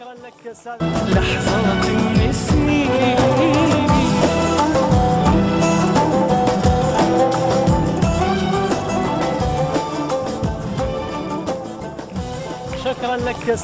شكرا لك سلام لحظات من شكرا لك